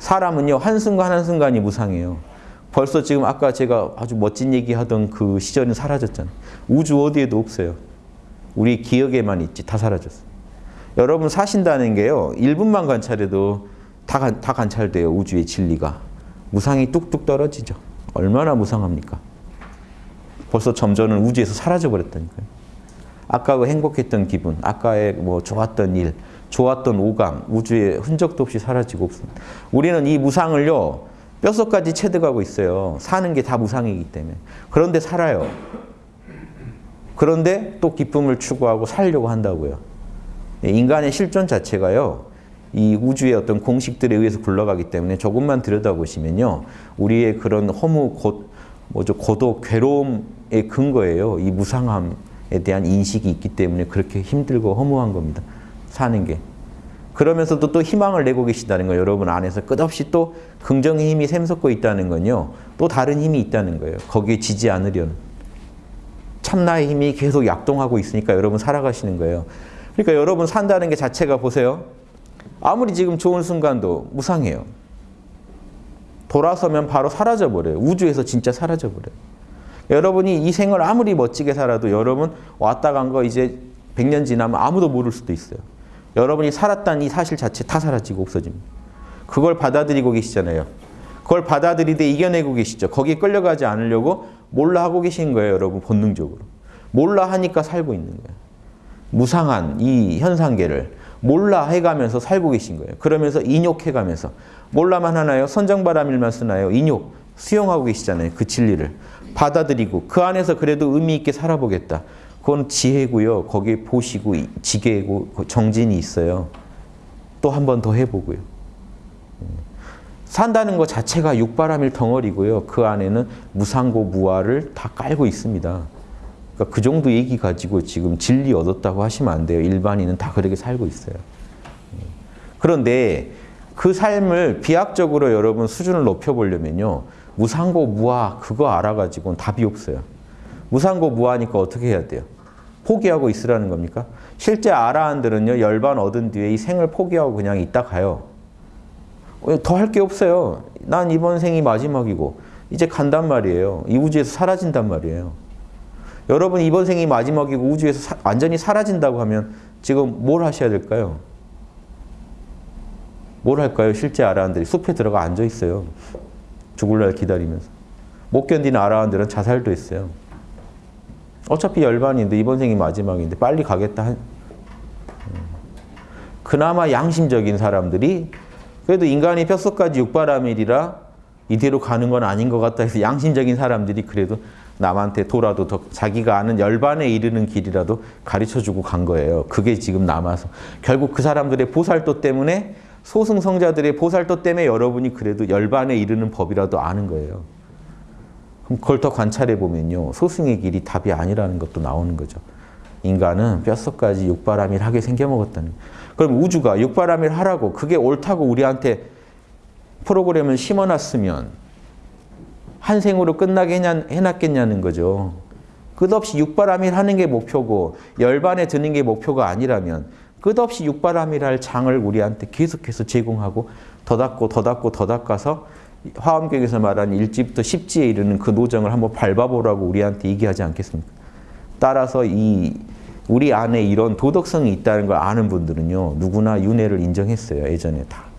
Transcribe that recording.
사람은요 한순간 한순간이 무상해요. 벌써 지금 아까 제가 아주 멋진 얘기하던 그 시절은 사라졌잖아요. 우주 어디에도 없어요. 우리 기억에만 있지 다 사라졌어요. 여러분 사신다는 게요 1분만 관찰해도 다, 관, 다 관찰돼요 우주의 진리가. 무상이 뚝뚝 떨어지죠. 얼마나 무상합니까? 벌써 점점은 우주에서 사라져버렸다니까요. 아까 그 행복했던 기분, 아까의 뭐 좋았던 일, 좋았던 오감, 우주에 흔적도 없이 사라지고 없습니다. 우리는 이 무상을요, 뼛속까지 체득하고 있어요. 사는 게 다 무상이기 때문에. 그런데 살아요. 그런데 또 기쁨을 추구하고 살려고 한다고요. 인간의 실존 자체가요, 이 우주의 어떤 공식들에 의해서 굴러가기 때문에 조금만 들여다보시면요, 우리의 그런 허무, 고, 뭐죠, 고독, 괴로움의 근거예요. 이 무상함, 에 대한 인식이 있기 때문에 그렇게 힘들고 허무한 겁니다. 사는 게. 그러면서도 또 희망을 내고 계시다는 거 여러분 안에서 끝없이 또 긍정의 힘이 샘솟고 있다는 건요. 또 다른 힘이 있다는 거예요. 거기에 지지 않으려는. 참나의 힘이 계속 약동하고 있으니까 여러분 살아가시는 거예요. 그러니까 여러분 산다는 게 자체가 보세요. 아무리 지금 좋은 순간도 무상해요. 돌아서면 바로 사라져버려요. 우주에서 진짜 사라져버려요. 여러분이 이 생을 아무리 멋지게 살아도 여러분 왔다 간 거 이제 100년 지나면 아무도 모를 수도 있어요. 여러분이 살았다는 이 사실 자체 다 사라지고 없어집니다. 그걸 받아들이고 계시잖아요. 그걸 받아들이되 이겨내고 계시죠. 거기에 끌려가지 않으려고 몰라 하고 계신 거예요. 여러분 본능적으로. 몰라 하니까 살고 있는 거예요. 무상한 이 현상계를 몰라 해가면서 살고 계신 거예요. 그러면서 인욕해가면서 몰라만 하나요? 선정바람일만 쓰나요? 인욕 수용하고 계시잖아요. 그 진리를. 받아들이고 그 안에서 그래도 의미 있게 살아보겠다. 그건 지혜고요. 거기에 보시고 지혜고 정진이 있어요. 또 한 번 더 해보고요. 산다는 것 자체가 육바람일 덩어리고요. 그 안에는 무상고 무아를 다 깔고 있습니다. 그러니까 그 정도 얘기 가지고 지금 진리 얻었다고 하시면 안 돼요. 일반인은 다 그렇게 살고 있어요. 그런데 그 삶을 비약적으로 여러분 수준을 높여보려면요. 무상고 무아 그거 알아가지고는 답이 없어요. 무상고 무아니까 어떻게 해야 돼요? 포기하고 있으라는 겁니까? 실제 아라한들은요 열반 얻은 뒤에 이 생을 포기하고 그냥 있다 가요. 더 할 게 없어요. 난 이번 생이 마지막이고 이제 간단 말이에요. 이 우주에서 사라진단 말이에요. 여러분 이번 생이 마지막이고 우주에서 사, 완전히 사라진다고 하면 지금 뭘 하셔야 될까요? 뭘 할까요? 실제 아라한들이 숲에 들어가 앉아 있어요. 죽을 날 기다리면서. 못 견디는 아라한들은 자살도 했어요. 어차피 열반인데 이번 생이 마지막인데 빨리 가겠다. 음. 그나마 양심적인 사람들이 그래도 인간이 뼛속까지 육바라밀이라 이대로 가는 건 아닌 것 같다 해서 양심적인 사람들이 그래도 남한테 돌아도 더 자기가 아는 열반에 이르는 길이라도 가르쳐주고 간 거예요. 그게 지금 남아서. 결국 그 사람들의 보살도 때문에 소승성자들의 보살도 때문에 여러분이 그래도 열반에 이르는 법이라도 아는 거예요. 그럼 그걸 더 관찰해 보면요. 소승의 길이 답이 아니라는 것도 나오는 거죠. 인간은 뼛속까지 육바람일 하게 생겨먹었다는 그럼 우주가 육바람일 하라고 그게 옳다고 우리한테 프로그램을 심어놨으면 한 생으로 끝나게 해놨겠냐는 거죠. 끝없이 육바람일 하는 게 목표고 열반에 드는 게 목표가 아니라면 끝없이 육바람이랄 장을 우리한테 계속해서 제공하고 더 닦고 더 닦고 더 닦아서 화엄경에서 말하는 1지부터 10지에 이르는 그 노정을 한번 밟아보라고 우리한테 얘기하지 않겠습니까? 따라서 이 우리 안에 이런 도덕성이 있다는 걸 아는 분들은요. 누구나 윤회를 인정했어요. 예전에 다.